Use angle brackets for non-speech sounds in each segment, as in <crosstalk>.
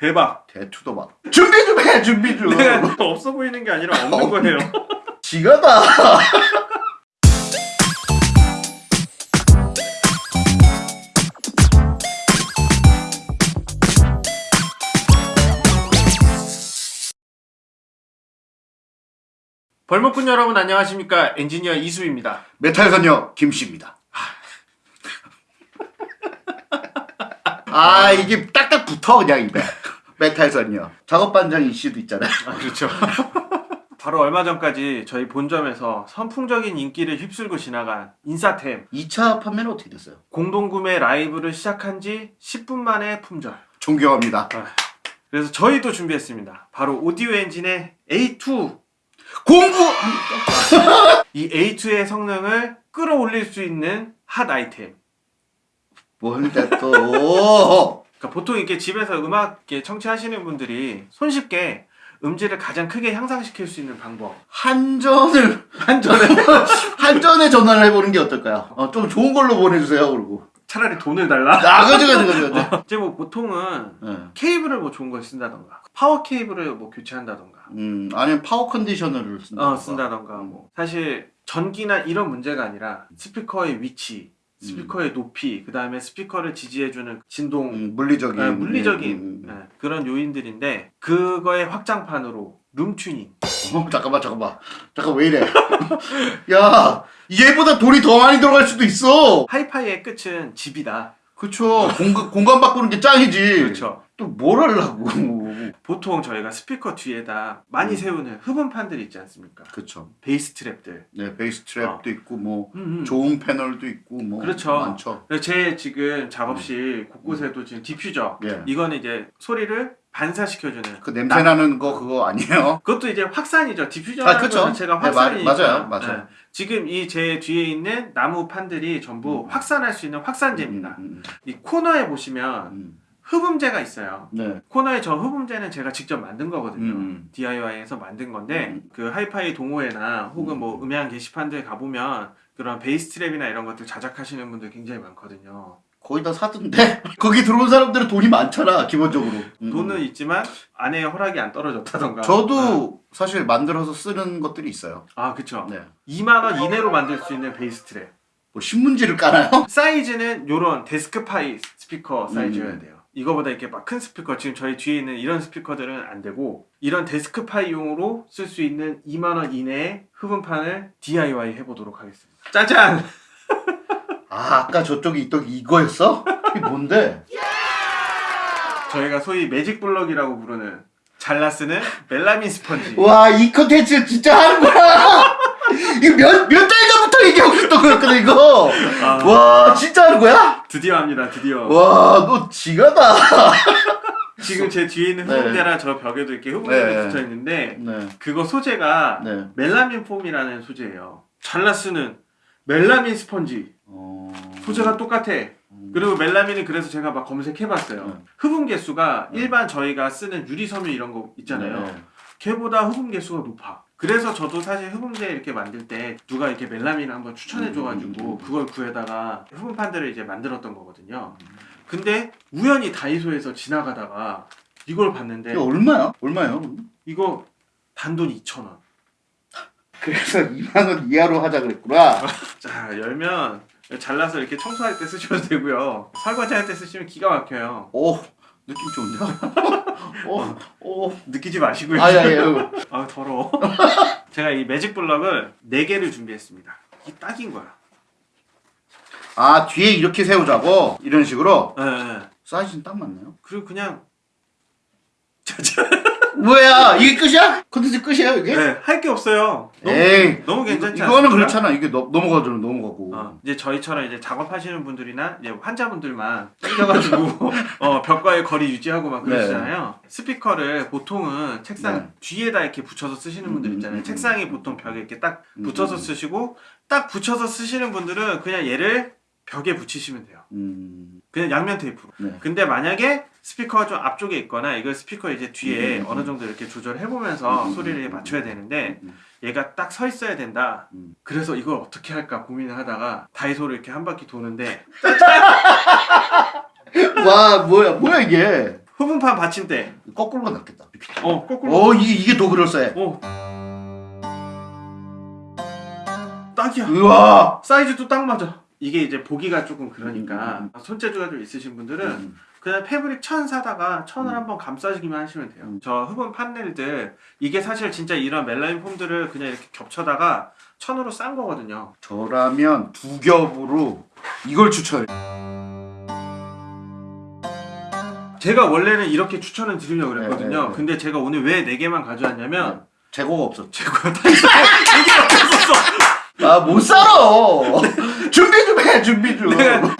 대박. 대투도 막 준비 좀 해 준비 좀 내가 없어 보이는 게 아니라 없는 거예요. <laughs> 지가다 <laughs> 벌목꾼 여러분 안녕하십니까? 엔지니어 이수입니다. 메탈 선녀 김씨입니다 <laughs> 아 이게 딱딱 붙어 그냥 입에 메탈 선녀 작업 반장 이씨도 있잖아요 <laughs> 아, 그렇죠. 바로 얼마 전까지 저희 본점에서 선풍적인 인기를 휩쓸고 지나간 인싸템 2차 판매는 어떻게 됐어요? 공동구매 라이브를 시작한 지 10분 만에 품절. 존경합니다 그래서 저희도 준비했습니다. 바로 Audioengine의 A2. 공부 이 A2의 성능을 끌어올릴 수 있는 핫 아이템. 뭔데 또 그러니까 보통 이렇게 집에서 음악 청취하시는 분들이 손쉽게 음질을 가장 크게 향상시킬 수 있는 방법. 한전을 한전에 <laughs> 한전에 전화를 해보는 게 어떨까요? 어, 좀 좋은 걸로 보내주세요 그러고 차라리 돈을 달라. 아 그죠 그죠 그죠 그죠 이제 뭐 보통은 네. 케이블을 뭐 좋은 걸 쓴다던가 파워 케이블을 뭐 교체한다던가 음 아니면 power conditioner를 쓴다 어 쓴다던가 뭐 사실 전기나 이런 문제가 아니라 스피커의 위치 스피커의 높이 그 다음에 스피커를 지지해주는 진동 음, 물리적인 아, 물리적인 음, 음, 예, 그런 요인들인데 그거의 확장판으로 룸 튜닝. 어, 잠깐만 잠깐만. 잠깐 왜 이래? <laughs> 야 얘보다 돈이 더 많이 들어갈 수도 있어. 하이파이의 끝은 집이다. 공간, 공간 바꾸는 게 짱이지. 그렇죠. 또 뭘 하려고 보통 저희가 스피커 뒤에다 많이 음. 세우는 흡음판들 있지 않습니까 그쵸 bass trap들 네 bass trap도 있고 뭐 음, 음. 좋은 패널도 있고 뭐 그렇죠. 많죠 제 지금 작업실 곳곳에도 지금 디퓨저 예. 이거는 이제 소리를 반사시켜주는 그 냄새 나는 거 그거 아니에요? <laughs> 그것도 이제 확산이죠. diffuser라는 아, 그쵸. 거 자체가 네, 확산이니까. 마- 맞아요, 맞아요. 지금 이 제 뒤에 있는 나무 판들이 전부 음. 확산할 수 있는 확산재입니다. 음, 음, 이 코너에 보시면 음. 흡음재가 있어요. 네 코너에 저 흡음재는 제가 직접 만든 거거든요. 음. DIY에서 만든 건데 음. 그 하이파이 동호회나 혹은 뭐 음. 음향 게시판들 가보면 그런 bass trap이나 이런 것들 자작하시는 분들 굉장히 많거든요. 거의 다 사던데 <laughs> 거기 들어온 사람들은 돈이 많잖아 기본적으로 음. 돈은 있지만 아내의 허락이 안 떨어졌다던가. 저도 사실 만들어서 쓰는 것들이 있어요 아 그쵸. 네. 2만 원 이내로 만들 수 있는 bass trap. 뭐 신문지를 깔아요? 사이즈는 요런 desk-fi 스피커 사이즈여야 음. 돼요. 이거보다 이렇게 막 큰 스피커 지금 저희 뒤에 있는 이런 스피커들은 안 되고 이런 desk-fi용으로 쓸 수 있는 2만 원 이내의 흡음판을 DIY 해보도록 하겠습니다. 짜잔! <laughs> 아 아까 있던 게 이거였어? 이게 뭔데? <laughs> 저희가 소위 매직 블럭이라고 부르는 잘라 쓰는 멜라민 스펀지. 와 이 컨텐츠 진짜 하는 거야 <laughs> 이거 몇 몇 달 전부터 얘기하고 있던 거였거든 이거 아, 와 진짜 하는 거야? 드디어 합니다. 드디어. 와 너 지가다 <laughs> 지금 제 뒤에 있는 네. 흡음재랑 저 벽에도 이렇게 흡음재가 네. 붙어 있는데 네 그거 소재가 네. 멜라민 폼이라는 소재예요. 잘라 쓰는 멜라민 스펀지. 어... 소재가 똑같아. 음. 그리고 멜라민은 그래서 제가 막 검색해봤어요. 네. 흡음 개수가 네. 일반 저희가 쓰는 유리 섬유 이런 거 있잖아요. 네. 걔보다 흡음 개수가 높아. 그래서 저도 사실 흡음재 이렇게 만들 때 누가 이렇게 멜라민을 한번 추천해줘가지고 음. 그걸 구해다가 흡음판들을 이제 만들었던 거거든요. 근데 우연히 다이소에서 지나가다가 이걸 봤는데 이거 얼마야? 얼마요? 이거 단돈 2,000원. <laughs> 그래서 2만 원 이하로 하자 그랬구나. <laughs> 자 열면 잘라서 이렇게 청소할 때 쓰셔도 되고요. 설거지 할 때 쓰시면 기가 막혀요. 오 느낌 좋은데? 오, 오. 느끼지 마시고요. 아야야. <laughs> 아 더러워. <laughs> 제가 이 매직 블럭을 4개를 준비했습니다. 이게 딱인 거야. 아 뒤에 이렇게 세우자고 이런 식으로 예, 예. 사이즈는 딱 맞네요. 그리고 그냥 짜잔. <laughs> 뭐야 이게 끝이야? 컨텐츠 끝이야 이게? 네, 할 게 없어요. 너무, 에이 너무 괜찮지 이거, 이거는 않습니까? 그렇잖아. 이게 넘- 넘어가죠 넘어가고. 어, 이제 저희처럼 이제 작업하시는 분들이나 이제 환자분들만 땡겨가지고 <laughs> 어, 벽과의 거리 유지하고 막 그러시잖아요. 스피커를 보통은 책상 네. 뒤에다 이렇게 붙여서 쓰시는 분들 음, 있잖아요. 음, 음. 책상이 보통 벽에 이렇게 딱 음, 음. 쓰시고 딱 붙여서 쓰시는 분들은 그냥 얘를 벽에 붙이시면 돼요. 음, 그냥 양면 테이프로. 네. 근데 만약에 스피커가 좀 앞쪽에 있거나 이걸 스피커 이제 뒤에 음, 음, 어느 정도 이렇게 조절해 보면서 음, 음, 소리를 음, 맞춰야 되는데 음. 얘가 딱 서 있어야 된다. 음. 그래서 이걸 어떻게 할까 고민을 하다가 다이소를 이렇게 한 바퀴 도는데 <laughs> 와 뭐야 뭐야 이게? 흡음판 받침대. 거꾸로가 낫겠다. 어 거꾸로. 어 이게 이게 더 그럴싸해. 어. 딱이야. 우와. 사이즈도 딱 맞아. 이게 이제 보기가 조금 그러니까 음, 손재주가 좀 있으신 분들은 음. 그냥 패브릭 천 사다가 천을 음. 한번 감싸주기만 하시면 돼요. 음. 저 흡음 판넬들 이게 사실 진짜 이런 멜라민 폼들을 그냥 이렇게 겹쳐다가 천으로 싼 거거든요. 저라면 두 겹으로 이걸 추천해. 제가 원래는 이렇게 추천을 드리려고 그랬거든요. 네, 네, 네. 근데 제가 오늘 왜네 개만 가져왔냐면 재고가 없었. 제가 다 있어. <laughs> 이 게 없었어. 아못 살아. <laughs> 준비 좀 해. 준비 좀. 내가-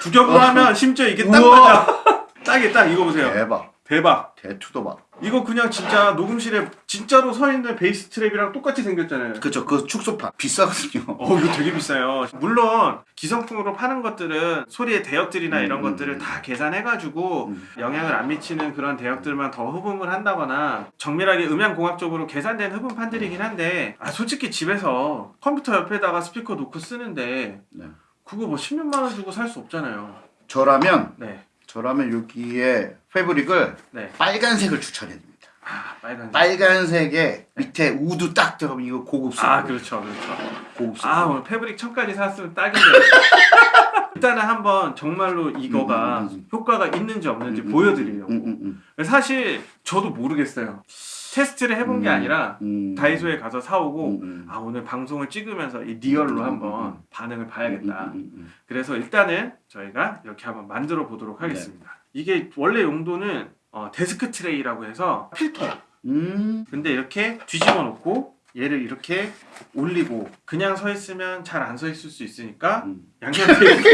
두 겹으로 하면 심지어 이게 딱 우와. 맞아. <laughs> 딱이 딱 이거 보세요. 대박. 대박. 대투도 봐. 이거 그냥 진짜 녹음실에 진짜로 서 있는 베이스 트랩이랑 똑같이 생겼잖아요. 그쵸 그 축소판 비싸거든요. 어 이거 되게 비싸요. 물론 기성품으로 파는 것들은 소리의 대역들이나 이런 음, 것들을 음. 다 계산해가지고 음. 영향을 안 미치는 그런 대역들만 더 흡음을 한다거나 정밀하게 음향공학적으로 계산된 흡음판들이긴 한데 아 솔직히 집에서 컴퓨터 옆에다가 스피커 놓고 쓰는데 네. 그거 뭐 10몇만 원 주고 살 수 없잖아요. 저라면 네, 저라면 여기에 fabric을 네. 빨간색을 추천해 드립니다. 아 빨간. 빨간색에 밑에 wood 딱 들어가면 이거 고급스러워. 아 그렇죠, 그렇죠. 고급스러워. 아 오늘 fabric 천까지 샀으면 딱인데 <laughs> 일단은 한번 정말로 이거가 음, 음, 음. 효과가 있는지 없는지 음, 음, 보여드리려고 음, 음, 사실 저도 모르겠어요 테스트를 해본 게 음. 아니라 음. 다이소에 가서 사오고. 아 오늘 방송을 찍으면서 이 real로 음, 한번 음, 반응을 봐야겠다 그래서 일단은 저희가 이렇게 한번 만들어 보도록 하겠습니다 이게 원래 용도는 어, desk tray라고 해서 필터 음. 근데 이렇게 뒤집어 놓고 얘를 이렇게 올리고 그냥 서 있으면 잘 안 서 있을 수 있으니까 음. 테이프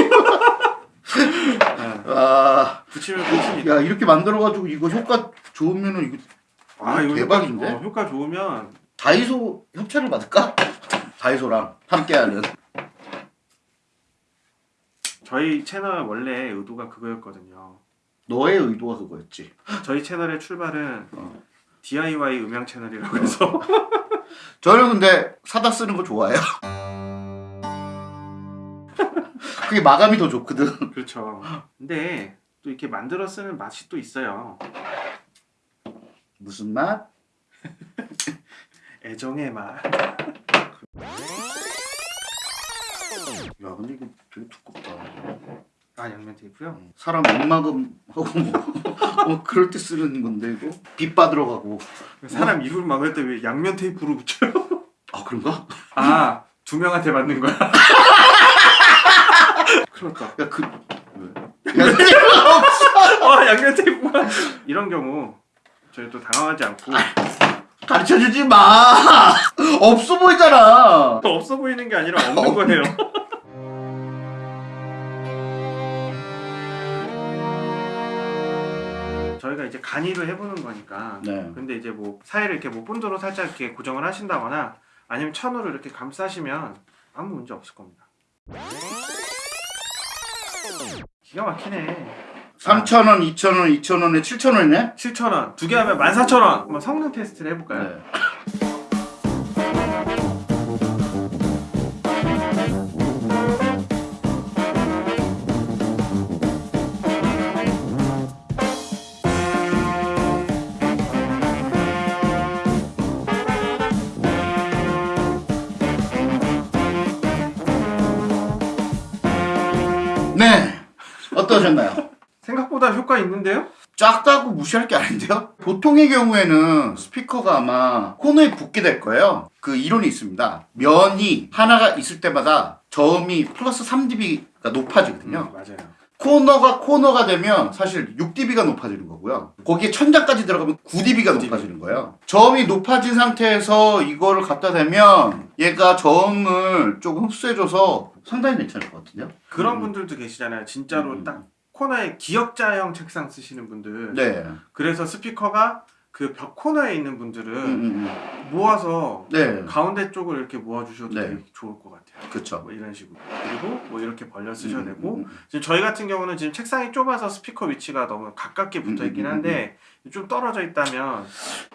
<laughs> 네, 아, 붙이면 끝입니다. 야 이렇게 만들어가지고 이거 효과 좋으면은 이거 아 이거 대박인데? 효과, 어, 효과 좋으면 다이소 협찬을 받을까? 다이소랑 함께하는. 저희 채널 원래 의도가 그거였거든요. 너의 의도가 그거였지. 저희 채널의 출발은 어. DIY 음향 채널이라고 해서 <laughs> 저는 근데 사다 쓰는 거 좋아해요. <laughs> 그게 마감이 더 좋거든. 그렇죠. 근데 또 이렇게 만들어 쓰는 맛이 또 있어요. 무슨 맛? <laughs> 애정의 맛. 야 근데 이거 되게 두껍다. 아 양면 테이프요? 사람 입마금 하고 <laughs> 뭐 그럴 때 쓰는 건데 이거 빛 받으러 가고. 사람 이불 막을 때 왜 양면 테이프로 붙여요? <laughs> 아 그런가? 아 두 명한테 맞는 거야. <laughs> 그렇다. 야 그. 왜? 야, 아 양면 테이프가 이런 경우 저희 또 당황하지 않고 가르쳐 주지 마. 없어 보이잖아. 없어 보이는 게 아니라 없는 거예요. 저희가 이제 간이로 해보는 거니까. 네. 근데 이제 뭐 사이를 이렇게 뭐 본드로 살짝 이렇게 고정을 하신다거나 아니면 천으로 이렇게 감싸시면 아무 문제 없을 겁니다. 기가 막히네. 3,000원, 2,000원, 2,000원에 7,000원이네? 7,000원. 두 개 하면 14,000원. 한번 성능 테스트를 해볼까요? 네. 네. 어떠셨나요? 생각보다 효과 있는데요? 작다고 무시할 게 아닌데요? 보통의 경우에는 스피커가 아마 코너에 붙게 될 거예요. 그 이론이 있습니다. 면이 하나가 있을 때마다 저음이 플러스 3dB가 높아지거든요. 음, 맞아요. 코너가 코너가 되면 사실 6dB가 높아지는 거고요. 거기에 천장까지 들어가면 9dB가 9dB. 높아지는 거예요. 저음이 높아진 상태에서 이거를 갖다 대면 얘가 저음을 조금 흡수해줘서 상당히 괜찮을 것 같은데요? 그런 음. 분들도 계시잖아요. 진짜로 음. 딱 코너에 기역자형 책상 쓰시는 분들. 네. 그래서 스피커가 그 벽 코너에 있는 분들은 음, 음, 음. 모아서 네. 가운데 쪽을 이렇게 모아주셔도 네. 되게 좋을 것 같아요. 그쵸. 뭐 이런 식으로. 그리고 뭐 이렇게 벌려 쓰셔도 음, 되고. 지금 저희 같은 경우는 지금 책상이 좁아서 스피커 위치가 너무 가깝게 붙어 있긴 한데 좀 떨어져 있다면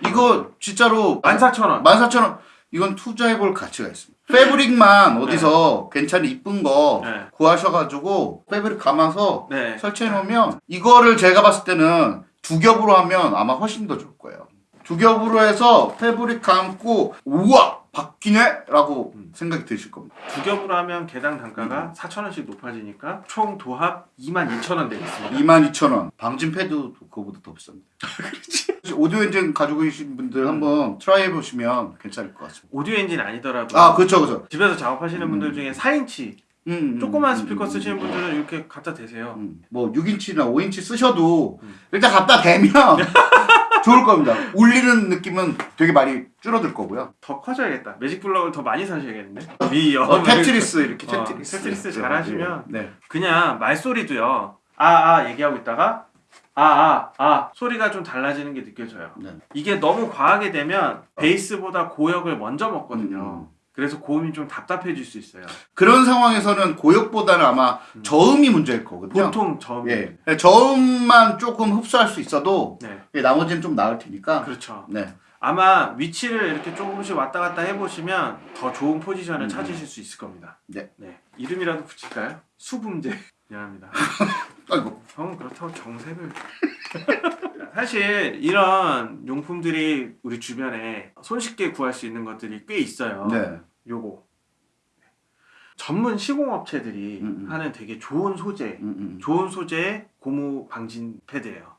이거 진짜로 14,000원. 14,000원 이건 투자해볼 가치가 있습니다. 패브릭만 <laughs> 어디서 괜찮은 이쁜 거 네. 구하셔가지고 패브릭 감아서 네. 설치해 놓으면 이거를 제가 봤을 때는 두 겹으로 하면 아마 훨씬 더 좋을 거예요. 두 겹으로 해서 fabric 감고 우와 바뀌네 라고 음. 생각이 드실 겁니다. 두 겹으로 하면 개당 단가가 음. 4,000원씩 높아지니까 총 도합 22,000원 되겠습니다. 22,000원. 방진 패드도 그거보다 더 비쌉니다. <laughs> 그렇지. 오디오 엔진 가지고 계신 분들 한번 try 해보시면 괜찮을 것 같습니다. 오디오 엔진 아니더라도 아 그렇죠 그렇죠. 집에서 작업하시는 분들 중에 4인치 음, 음, 조그만 음, 스피커 음, 쓰시는 음, 분들은 이렇게 갖다 대세요. 음. 뭐 6인치나 5인치 쓰셔도 음. 일단 갖다 대면 <laughs> 좋을 겁니다. 울리는 느낌은 되게 많이 줄어들 거고요. 더 커져야겠다. 매직 블럭을 더 많이 사셔야겠는데. 위 어, 어, 테트리스 이렇게 어, 테트리스. 테트리스 잘 하시면 네. 그냥 말소리도요. 아아 얘기하고 있다가 아아 아 소리가 좀 달라지는 게 느껴져요. 네. 이게 너무 과하게 되면 베이스보다 고역을 먼저 먹거든요. 음. 그래서 고음이 좀 답답해질 수 있어요. 그런 상황에서는 고역보다는 아마 음. 저음이 문제일 거거든요. 보통 저음이 예. 저음만 조금 흡수할 수 있어도 네 예, 나머지는 좀 나을 테니까. 그렇죠. 네. 아마 위치를 이렇게 조금씩 왔다 갔다 해보시면 더 좋은 포지션을 음. 찾으실 수 있을 겁니다. 네. 이름이라도 붙일까요? 수분제. 미안합니다. <laughs> 아이고. 형은 그렇다고 정색을. <laughs> 사실 이런 용품들이 우리 주변에 손쉽게 구할 수 있는 것들이 꽤 있어요. 네. 요거. 전문 시공업체들이 음, 음. 하는 되게 좋은 소재, 음, 음. 좋은 소재의 고무 방진 패드예요.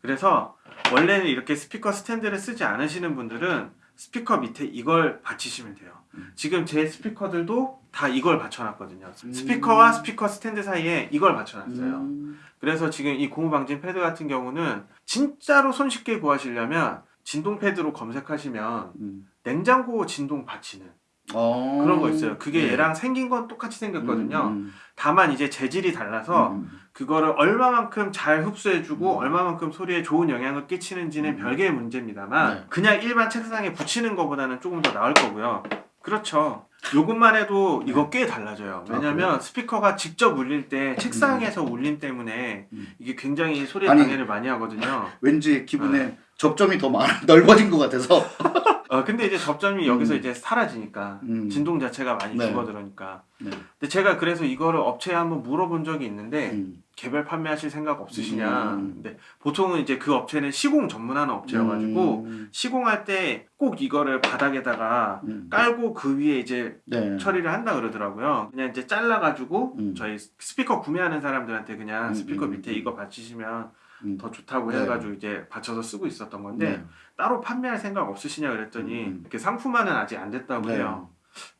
그래서 원래는 이렇게 스피커 스탠드를 쓰지 않으시는 분들은 스피커 밑에 이걸 받치시면 돼요. 음. 지금 제 스피커들도 다 이걸 받쳐놨거든요. 음. 스피커와 스피커 스탠드 사이에 이걸 받쳐놨어요. 음. 그래서 지금 이 고무 방진 패드 같은 경우는 진짜로 손쉽게 구하시려면 진동 패드로 검색하시면 음. 냉장고 진동 받치는 어. 그런 거 있어요. 그게 네. 얘랑 생긴 건 똑같이 생겼거든요. 음, 다만 이제 재질이 달라서 음, 그거를 얼마만큼 잘 흡수해주고 음. 얼마만큼 소리에 좋은 영향을 끼치는지는 음. 별개의 문제입니다만 네. 그냥 일반 책상에 붙이는 것보다는 조금 더 나을 거고요. 그렇죠. 요것만 해도 이거 꽤 달라져요. 아, 왜냐면 스피커가 직접 울릴 때 책상에서 울림 때문에 음. 이게 굉장히 소리 아니. 방해를 많이 하거든요. 왠지 기분에 접점이 더 많아 <laughs> 넓어진 것 같아서. <laughs> 어, 근데 이제 접점이 여기서 음. 이제 사라지니까 음. 진동 자체가 많이 네. 줄어들으니까. 네. 근데 제가 그래서 이거를 업체에 한번 물어본 적이 있는데 음. 개별 판매하실 생각 없으시냐. 음. 근데 보통은 이제 그 업체는 시공 전문하는 업체여가지고 음. 시공할 때 꼭 이거를 바닥에다가 음. 깔고 그 위에 이제 네. 처리를 한다 그러더라고요. 그냥 이제 잘라가지고 음. 저희 스피커 구매하는 사람들한테 그냥 음, 스피커 음, 밑에 음. 이거 받치시면 음. 더 좋다고 네. 해가지고 이제 받쳐서 쓰고 있었던 건데 네. 따로 판매할 생각 없으시냐 그랬더니 음. 이렇게 상품화는 아직 안 됐다고 네. 해요.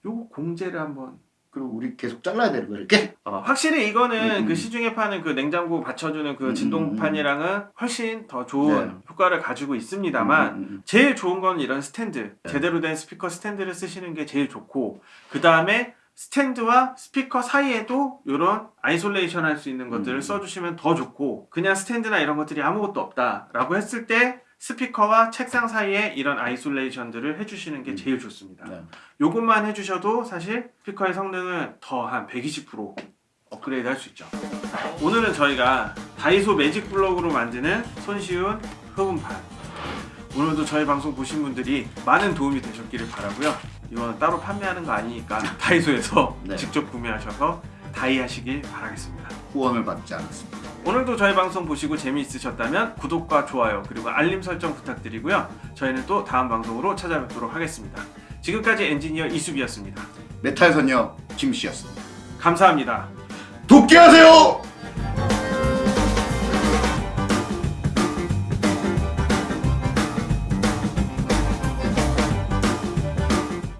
요거 공제를 한번 그리고 우리 계속 잘라야 되는 거 이렇게? 어, 확실히 이거는 음, 그 음. 시중에 파는 그 냉장고 받쳐주는 그 음, 진동판이랑은 훨씬 더 좋은 네. 효과를 가지고 있습니다만 음, 음, 제일 좋은 건 이런 스탠드 네. 제대로 된 스피커 스탠드를 쓰시는 게 제일 좋고 그 다음에 스탠드와 스피커 사이에도 이런 isolation 할 수 있는 것들을 음. 써주시면 더 좋고 그냥 스탠드나 이런 것들이 아무것도 없다 라고 했을 때 스피커와 책상 사이에 이런 isolation들을 해주시는 게 음. 제일 좋습니다. 네. 요것만 해주셔도 사실 스피커의 성능을 더 한 120% 업그레이드 할 수 있죠. 오늘은 저희가 다이소 매직 블럭으로 만드는 손쉬운 흡음판. 오늘도 저희 방송 보신 분들이 많은 도움이 되셨기를 바라고요. 이거는 따로 판매하는 거 아니니까 다이소에서 <laughs> 네. 직접 구매하셔서 다이 하시길 바라겠습니다. 후원을 받지 않았습니다. 오늘도 저희 방송 보시고 재미있으셨다면 구독과 좋아요 그리고 알림 설정 부탁드리고요. 저희는 또 다음 방송으로 찾아뵙도록 하겠습니다. 지금까지 엔지니어 이수비였습니다. 메탈 선녀 김씨였습니다. 감사합니다. 돕게 하세요!